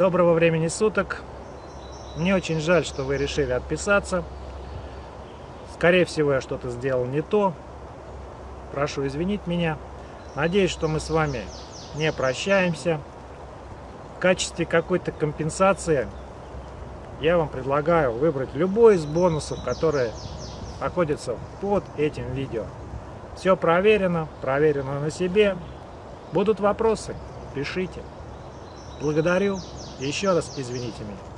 Доброго времени суток. Мне очень жаль, что вы решили отписаться. Скорее всего, я что-то сделал не то. Прошу извинить меня. Надеюсь, что мы с вами не прощаемся. В качестве какой-то компенсации я вам предлагаю выбрать любой из бонусов, которые находятся под этим видео. Все проверено, проверено на себе. Будут вопросы, пишите. Благодарю. Еще раз извините меня.